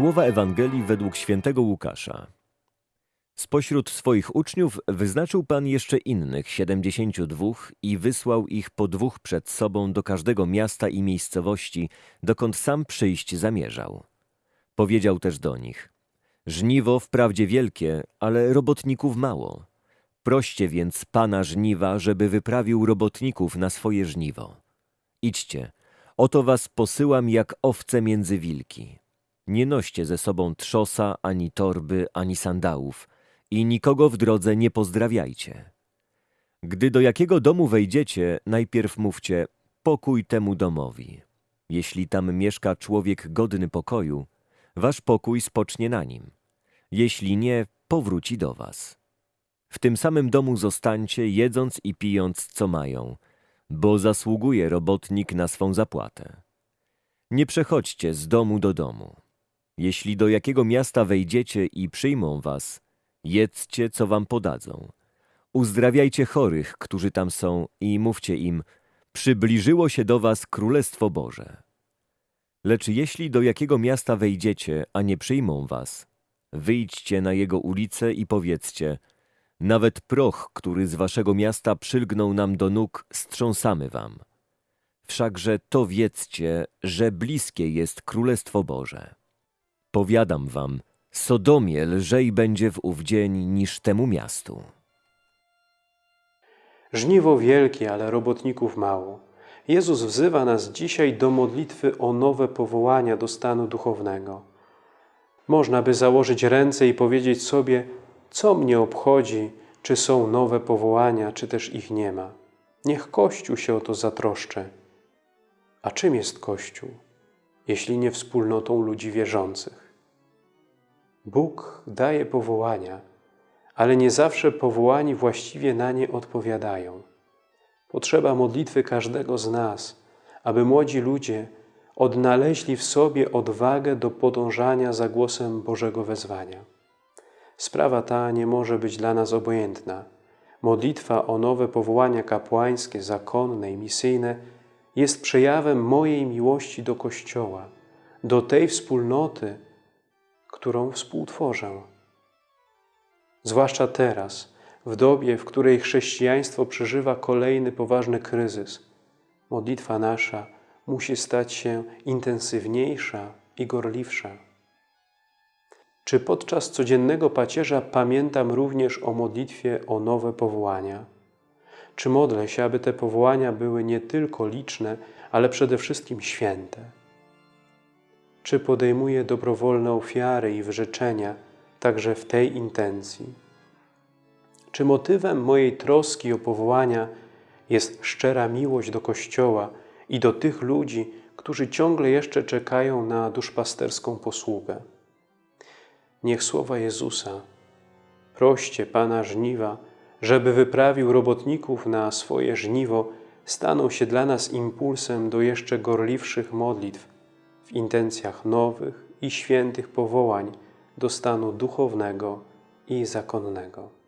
Słowa Ewangelii według świętego Łukasza. Spośród swoich uczniów wyznaczył Pan jeszcze innych siedemdziesięciu dwóch i wysłał ich po dwóch przed sobą do każdego miasta i miejscowości, dokąd sam przyjść zamierzał. Powiedział też do nich, żniwo wprawdzie wielkie, ale robotników mało. Proście więc Pana żniwa, żeby wyprawił robotników na swoje żniwo. Idźcie, oto was posyłam jak owce między wilki. Nie noście ze sobą trzosa, ani torby, ani sandałów i nikogo w drodze nie pozdrawiajcie. Gdy do jakiego domu wejdziecie, najpierw mówcie pokój temu domowi. Jeśli tam mieszka człowiek godny pokoju, wasz pokój spocznie na nim. Jeśli nie, powróci do was. W tym samym domu zostańcie, jedząc i pijąc, co mają, bo zasługuje robotnik na swą zapłatę. Nie przechodźcie z domu do domu. Jeśli do jakiego miasta wejdziecie i przyjmą was, jedzcie, co wam podadzą. Uzdrawiajcie chorych, którzy tam są i mówcie im, przybliżyło się do was Królestwo Boże. Lecz jeśli do jakiego miasta wejdziecie, a nie przyjmą was, wyjdźcie na jego ulice i powiedzcie, nawet proch, który z waszego miasta przylgnął nam do nóg, strząsamy wam. Wszakże to wiedzcie, że bliskie jest Królestwo Boże. Powiadam wam, Sodomie lżej będzie w ów dzień niż temu miastu. Żniwo wielkie, ale robotników mało. Jezus wzywa nas dzisiaj do modlitwy o nowe powołania do stanu duchownego. Można by założyć ręce i powiedzieć sobie, co mnie obchodzi, czy są nowe powołania, czy też ich nie ma. Niech Kościół się o to zatroszczy. A czym jest Kościół, jeśli nie wspólnotą ludzi wierzących? Bóg daje powołania, ale nie zawsze powołani właściwie na nie odpowiadają. Potrzeba modlitwy każdego z nas, aby młodzi ludzie odnaleźli w sobie odwagę do podążania za głosem Bożego wezwania. Sprawa ta nie może być dla nas obojętna. Modlitwa o nowe powołania kapłańskie, zakonne i misyjne jest przejawem mojej miłości do Kościoła, do tej wspólnoty, którą współtworzę. Zwłaszcza teraz, w dobie, w której chrześcijaństwo przeżywa kolejny poważny kryzys, modlitwa nasza musi stać się intensywniejsza i gorliwsza. Czy podczas codziennego pacierza pamiętam również o modlitwie o nowe powołania? Czy modlę się, aby te powołania były nie tylko liczne, ale przede wszystkim święte? Czy podejmuję dobrowolne ofiary i wyrzeczenia także w tej intencji? Czy motywem mojej troski o powołania jest szczera miłość do Kościoła i do tych ludzi, którzy ciągle jeszcze czekają na duszpasterską posługę? Niech słowa Jezusa, proście Pana żniwa, żeby wyprawił robotników na swoje żniwo, staną się dla nas impulsem do jeszcze gorliwszych modlitw w intencjach nowych i świętych powołań do stanu duchownego i zakonnego.